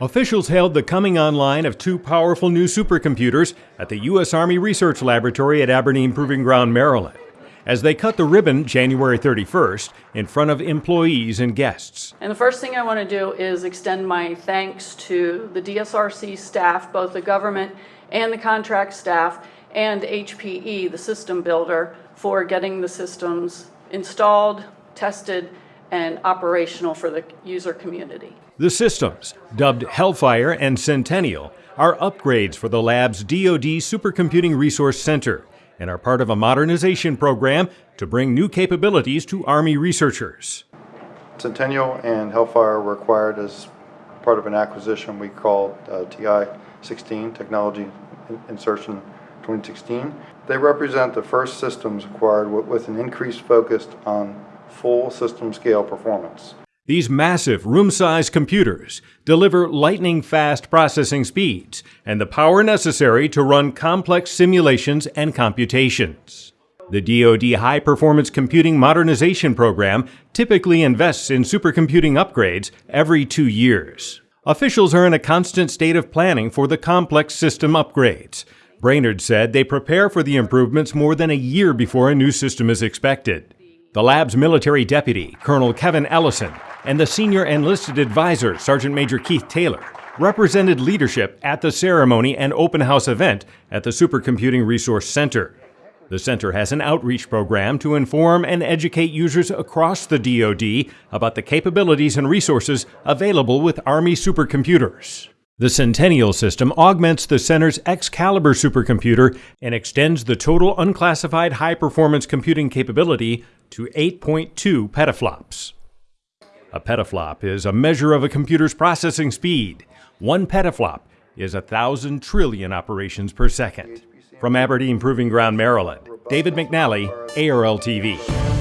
Officials hailed the coming online of two powerful new supercomputers at the U.S. Army Research Laboratory at Aberdeen Proving Ground, Maryland, as they cut the ribbon January 31st in front of employees and guests. And the first thing I want to do is extend my thanks to the DSRC staff, both the government and the contract staff, and HPE, the system builder, for getting the systems installed, tested, and operational for the user community. The systems, dubbed Hellfire and Centennial, are upgrades for the lab's DoD Supercomputing Resource Center and are part of a modernization program to bring new capabilities to Army researchers. Centennial and Hellfire were acquired as part of an acquisition we called uh, TI-16, Technology Insertion 2016. They represent the first systems acquired with an increased focus on full system scale performance. These massive room-sized computers deliver lightning-fast processing speeds and the power necessary to run complex simulations and computations. The DoD High Performance Computing Modernization Program typically invests in supercomputing upgrades every two years. Officials are in a constant state of planning for the complex system upgrades. Brainerd said they prepare for the improvements more than a year before a new system is expected. The lab's military deputy, Colonel Kevin Ellison, and the senior enlisted advisor, Sergeant Major Keith Taylor, represented leadership at the ceremony and open house event at the Supercomputing Resource Center. The center has an outreach program to inform and educate users across the DoD about the capabilities and resources available with Army supercomputers. The Centennial system augments the center's Excalibur supercomputer and extends the total unclassified high performance computing capability to 8.2 petaflops. A petaflop is a measure of a computer's processing speed. One petaflop is a thousand trillion operations per second. From Aberdeen Proving Ground, Maryland, David McNally, ARL TV.